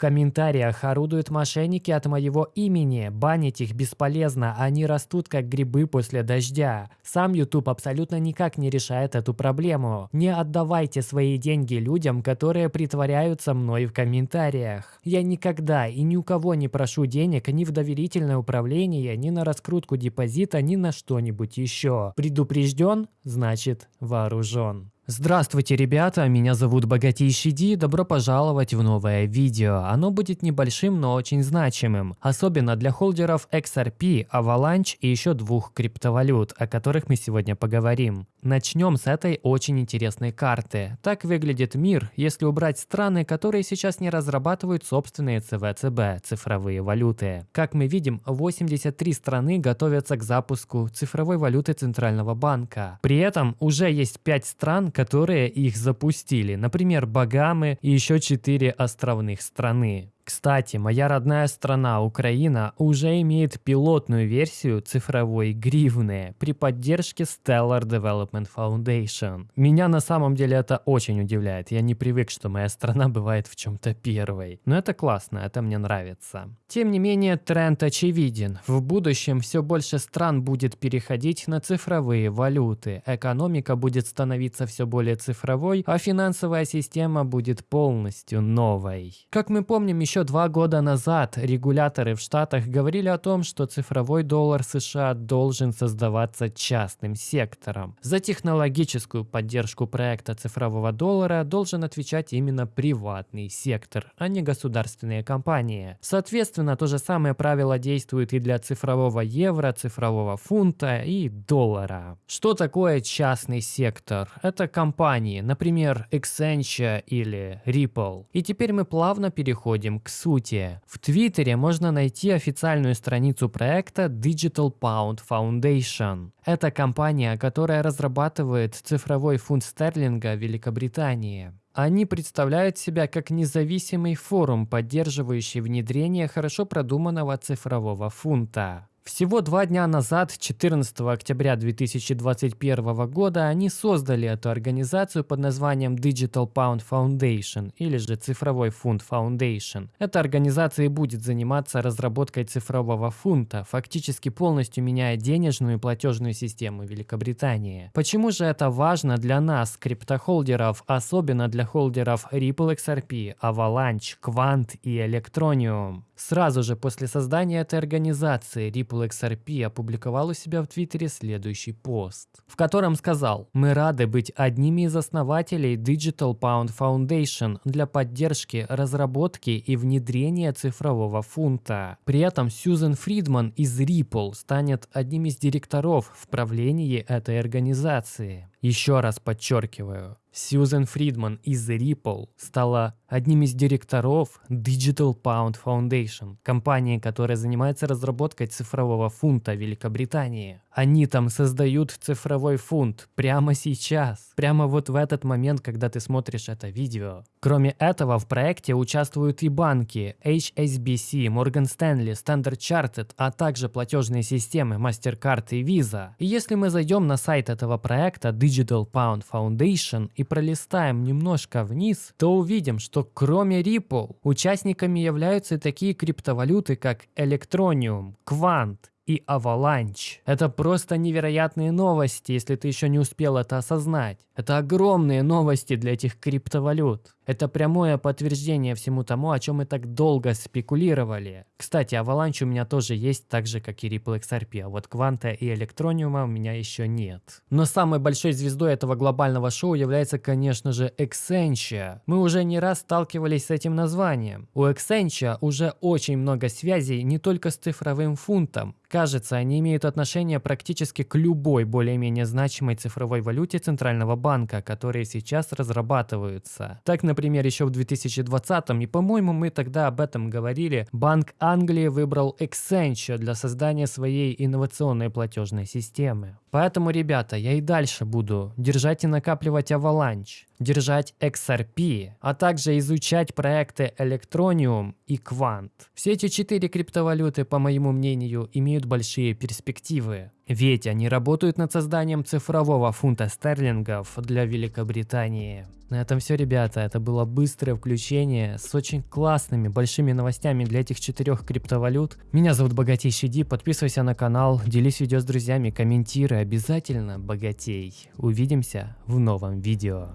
комментариях орудуют мошенники от моего имени. Банить их бесполезно, они растут как грибы после дождя. Сам YouTube абсолютно никак не решает эту проблему. Не отдавайте свои деньги людям, которые притворяются мной в комментариях. Я никогда и ни у кого не прошу денег ни в доверительное управление, ни на раскрутку депозита, ни на что-нибудь еще. Предупрежден, значит вооружен. Здравствуйте, ребята, меня зовут Богатейший Ди, добро пожаловать в новое видео. Оно будет небольшим, но очень значимым, особенно для холдеров XRP, Avalanche и еще двух криптовалют, о которых мы сегодня поговорим. Начнем с этой очень интересной карты. Так выглядит мир, если убрать страны, которые сейчас не разрабатывают собственные ЦВЦБ, цифровые валюты. Как мы видим, 83 страны готовятся к запуску цифровой валюты Центрального банка. При этом уже есть 5 стран, которые их запустили, например, Багамы и еще четыре островных страны. Кстати, моя родная страна Украина уже имеет пилотную версию цифровой гривны при поддержке Stellar Development Foundation. Меня на самом деле это очень удивляет. Я не привык, что моя страна бывает в чем-то первой. Но это классно, это мне нравится. Тем не менее, тренд очевиден. В будущем все больше стран будет переходить на цифровые валюты. Экономика будет становиться все более цифровой, а финансовая система будет полностью новой. Как мы помним, еще еще два года назад регуляторы в Штатах говорили о том, что цифровой доллар США должен создаваться частным сектором. За технологическую поддержку проекта цифрового доллара должен отвечать именно приватный сектор, а не государственные компании. Соответственно, то же самое правило действует и для цифрового евро, цифрового фунта и доллара. Что такое частный сектор? Это компании, например, Accenture или Ripple. И теперь мы плавно переходим к сути. В Твиттере можно найти официальную страницу проекта Digital Pound Foundation. Это компания, которая разрабатывает цифровой фунт стерлинга Великобритании. Они представляют себя как независимый форум, поддерживающий внедрение хорошо продуманного цифрового фунта. Всего два дня назад, 14 октября 2021 года, они создали эту организацию под названием Digital Pound Foundation или же Цифровой фунт Foundation. Эта организация и будет заниматься разработкой цифрового фунта, фактически полностью меняя денежную и платежную систему Великобритании. Почему же это важно для нас, криптохолдеров, особенно для холдеров Ripple XRP, Avalanche, Quant и Electronium? Сразу же после создания этой организации Ripple XRP опубликовал у себя в Твиттере следующий пост, в котором сказал «Мы рады быть одними из основателей Digital Pound Foundation для поддержки, разработки и внедрения цифрового фунта». При этом Сьюзен Фридман из Ripple станет одним из директоров в правлении этой организации. Еще раз подчеркиваю, Сьюзен Фридман из Ripple стала одним из директоров Digital Pound Foundation, компании, которая занимается разработкой цифрового фунта Великобритании. Они там создают цифровой фунт прямо сейчас, прямо вот в этот момент, когда ты смотришь это видео. Кроме этого, в проекте участвуют и банки HSBC, Morgan Stanley, Standard Chartered, а также платежные системы MasterCard и Visa. И если мы зайдем на сайт этого проекта Digital Pound Foundation и пролистаем немножко вниз, то увидим, что кроме Ripple участниками являются такие криптовалюты, как Electronium, Quant, и Avalanche. Это просто невероятные новости, если ты еще не успел это осознать. Это огромные новости для этих криптовалют. Это прямое подтверждение всему тому, о чем мы так долго спекулировали. Кстати, Avalanche у меня тоже есть, так же как и Ripple XRP, а вот Кванта и Электрониума у меня еще нет. Но самой большой звездой этого глобального шоу является, конечно же, Accenture. Мы уже не раз сталкивались с этим названием. У Accenture уже очень много связей не только с цифровым фунтом. Кажется, они имеют отношение практически к любой более-менее значимой цифровой валюте Центрального банка, которые сейчас разрабатываются. Так, например, еще в 2020 и, по-моему, мы тогда об этом говорили, Банк Англии выбрал Accenture для создания своей инновационной платежной системы. Поэтому, ребята, я и дальше буду держать и накапливать Avalanche, держать XRP, а также изучать проекты Electronium и Quant. Все эти четыре криптовалюты, по моему мнению, имеют имеют большие перспективы. Ведь они работают над созданием цифрового фунта стерлингов для Великобритании. На этом все, ребята. Это было быстрое включение с очень классными большими новостями для этих четырех криптовалют. Меня зовут Богатейший Ди. Подписывайся на канал, делись видео с друзьями, комментируй. Обязательно богатей. Увидимся в новом видео.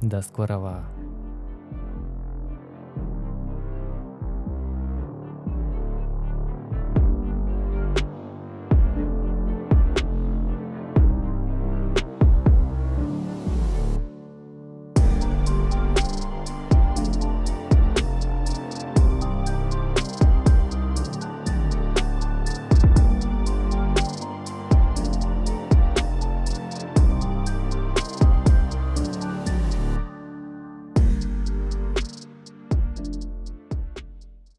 До скорого.